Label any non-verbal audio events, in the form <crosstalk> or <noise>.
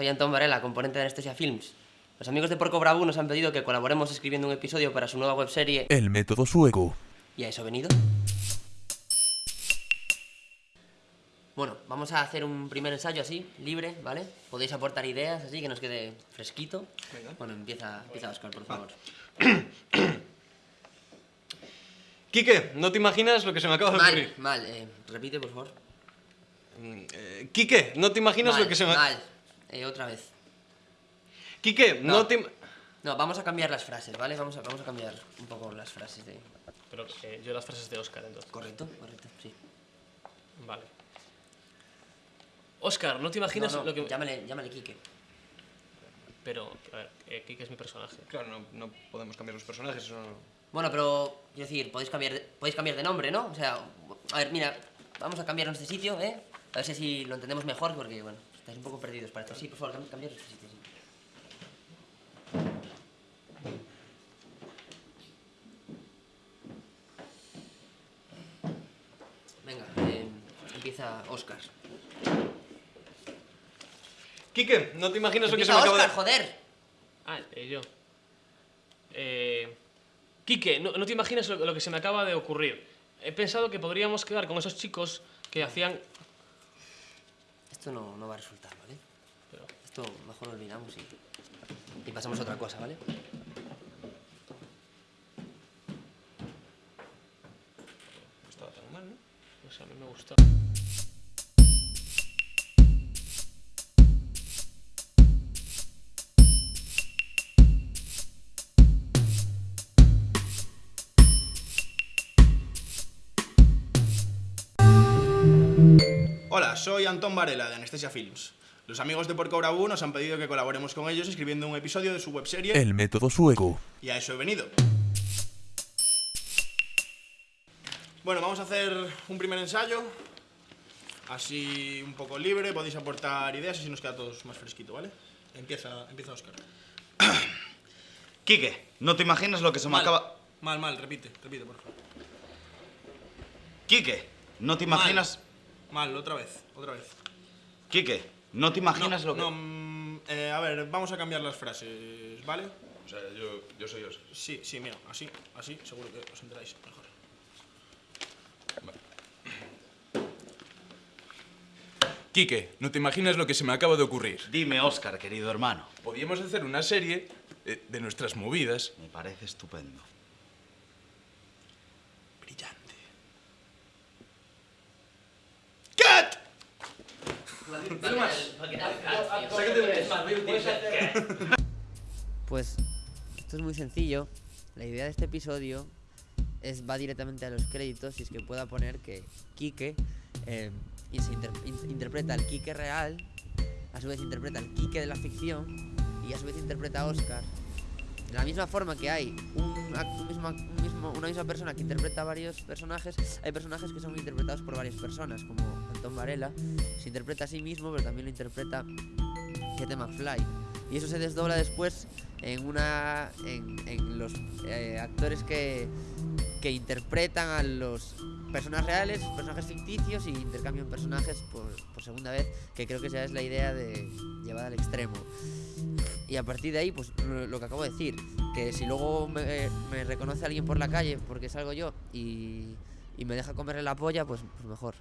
soy Antón Varela, componente de Anestesia Films. Los amigos de Porco Bravo nos han pedido que colaboremos escribiendo un episodio para su nueva webserie El método sueco. ¿Y a eso he venido? Bueno, vamos a hacer un primer ensayo así, libre, ¿vale? Podéis aportar ideas así, que nos quede fresquito. Bueno, empieza, empieza Oscar, por favor. <coughs> Quique, no te imaginas lo que se me acaba de Mal, ocurrir. mal, eh, repite, por favor. Mm, eh, Quique, no te imaginas mal, lo que se me... Mal, eh, otra vez. Quique, no, No. te... No, vamos a cambiar las frases, ¿vale? Vamos a, vamos a cambiar un poco las frases de... Pero eh, yo las frases de Oscar, entonces. ¿Correcto? Correcto, sí. Vale. Oscar, ¿no te imaginas no, lo que... llámale, llámale Quique. Pero, a ver, eh, Kike es mi personaje. Claro, no, no podemos cambiar los personajes, eso no... Bueno, pero, quiero decir, podéis cambiar, de, podéis cambiar de nombre, ¿no? O sea, a ver, mira, vamos a cambiarnos de sitio, ¿eh? A ver si así lo entendemos mejor, porque, bueno, estáis un poco perdidos, parece. Sí, por favor, cam- cambiaros de sitio, sí. Venga, eh, empieza Oscar. Quique, no te imaginas lo que se me acaba Oscar, de... joder. Ah, eh, yo. Eh... Quique, ¿no, no te imaginas lo, lo que se me acaba de ocurrir? He pensado que podríamos quedar con esos chicos que hacían... Esto no, no va a resultar, ¿vale? Pero, Esto mejor lo olvidamos y, y pasamos a otra cosa, ¿vale? No estaba tan mal, ¿no? no sé, a mí me gusta. Hola, soy Antón Varela de Anestesia Films. Los amigos de Porco Bravo nos han pedido que colaboremos con ellos escribiendo un episodio de su webserie El método sueco. y a eso he venido. Bueno, vamos a hacer un primer ensayo, así un poco libre, podéis aportar ideas y así nos queda a todos más fresquito, ¿vale? Empieza, empieza Oscar. <coughs> Quique, ¿no te imaginas lo que se me acaba... mal, mal, repite, repite, por favor. Quique, ¿no te imaginas... Mal, otra vez, otra vez. Quique, ¿no te imaginas no, lo que... no, mm, eh, a ver, vamos a cambiar las frases, ¿vale? O sea, yo, yo soy Oscar. Sí, sí, mira, así, así, seguro que os enteráis mejor. Quique, no te imaginas lo que se me acaba de ocurrir. Dime, Oscar, querido hermano. Podríamos hacer una serie eh, de nuestras movidas. Me parece estupendo. Pues esto es muy sencillo. La idea de este episodio es va directamente a los créditos y es que pueda poner que Quique eh, se inter- in- interpreta al Quique real, a su vez interpreta al Quique de la ficción y a su vez interpreta a Oscar. De la misma forma que hay un, un una misma persona que interpreta varios personajes, hay personajes que son interpretados por varias personas, como Antón Varela, se interpreta a sí mismo, pero también lo interpreta Kete McFly. Y eso se desdobla después en una. en, en los eh, actores que, que interpretan a los personajes reales, personajes ficticios y intercambian personajes por, segunda vez, que creo que esa es la idea de llevar al extremo. Y a partir de ahí, pues lo, que acabo de decir, que si luego eh, me, reconoce alguien por la calle porque salgo yo y, me deja comerle la polla, pues, pues mejor.